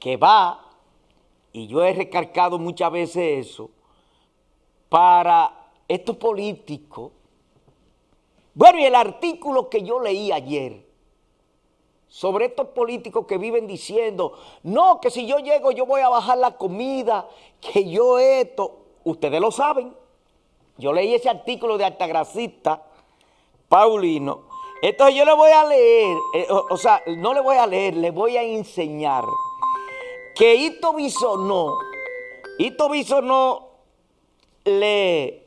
que va, y yo he recargado muchas veces eso, para estos políticos. Bueno, y el artículo que yo leí ayer sobre estos políticos que viven diciendo, no, que si yo llego yo voy a bajar la comida, que yo esto, ustedes lo saben. Yo leí ese artículo de Altagracista, Paulino. Entonces yo le voy a leer, eh, o, sea, no le voy a leer, le voy a enseñar que Ito Bisonó, Ito Bisonó le,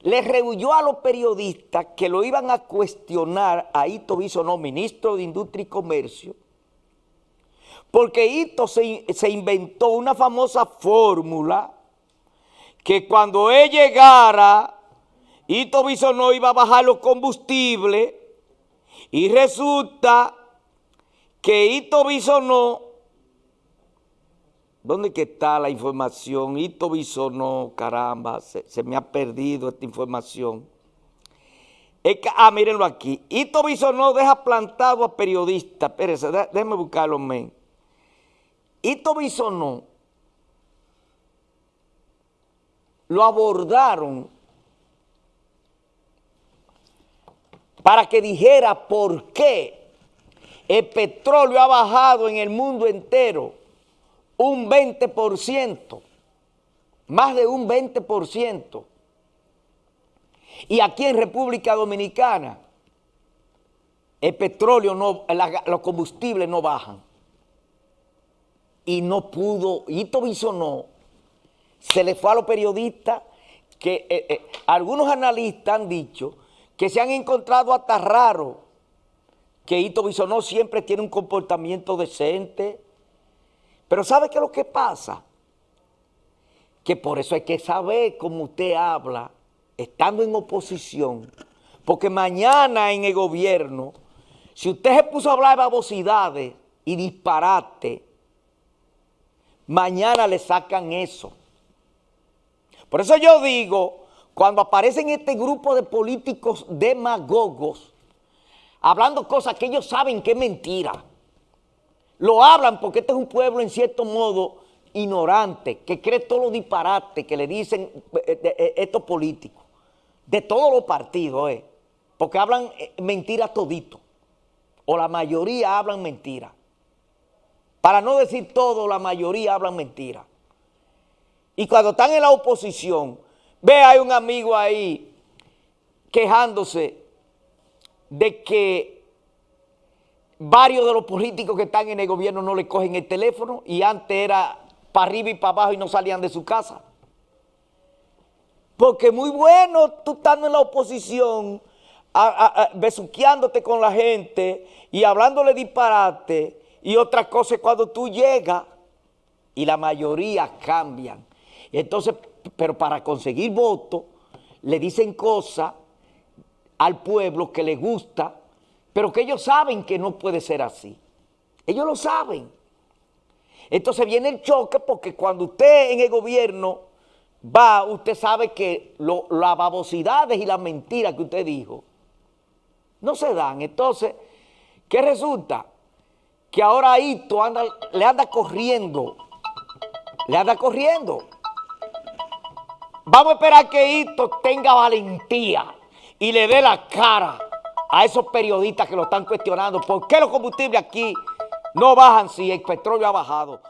le rehuyó a los periodistas que lo iban a cuestionar a Ito Bisonó, ministro de Industria y Comercio, porque Ito se, se inventó una famosa fórmula que cuando él llegara, Ito Bisonó iba a bajar los combustibles y resulta que Ito Bisonó, ¿dónde que está la información? Ito Bisonó, caramba, se, me ha perdido esta información. ah, mírenlo aquí. Ito Bisonó deja plantado a periodistas. Espérense, déjenme buscarlo, men. Ito Bisonó lo abordaron para que dijera por qué el petróleo ha bajado en el mundo entero un 20%, más de un 20%. Y aquí en República Dominicana el petróleo, no, los combustibles no bajan. Y no pudo, Tobiso no, se le fue a los periodistas que eh, eh, algunos analistas han dicho que se han encontrado hasta raro que Ito Bisonó siempre tiene un comportamiento decente. Pero ¿sabe qué es lo que pasa? Que por eso hay que saber cómo usted habla estando en oposición. Porque mañana en el gobierno, si usted se puso a hablar de babosidades y disparate, mañana le sacan eso. Por eso yo digo, cuando aparecen este grupo de políticos demagogos, hablando cosas que ellos saben que es mentira, lo hablan porque este es un pueblo en cierto modo ignorante, que cree todos los disparates que le dicen eh, eh, estos políticos, de todos los partidos, eh, porque hablan mentiras todito, o la mayoría hablan mentiras. Para no decir todo, la mayoría hablan mentiras. Y cuando están en la oposición, ve, hay un amigo ahí quejándose de que varios de los políticos que están en el gobierno no le cogen el teléfono y antes era para arriba y para abajo y no salían de su casa. Porque muy bueno tú estando en la oposición, besuqueándote con la gente y hablándole disparate y otra cosa es cuando tú llegas y la mayoría cambian. Entonces, pero para conseguir votos, le dicen cosas al pueblo que le gusta, pero que ellos saben que no puede ser así. Ellos lo saben. Entonces viene el choque porque cuando usted en el gobierno va, usted sabe que las babosidades y las mentiras que usted dijo no se dan. Entonces, ¿qué resulta? Que ahora Ito anda, le anda corriendo, le anda corriendo. Vamos a esperar que Hito tenga valentía y le dé la cara a esos periodistas que lo están cuestionando. ¿Por qué los combustibles aquí no bajan si el petróleo ha bajado?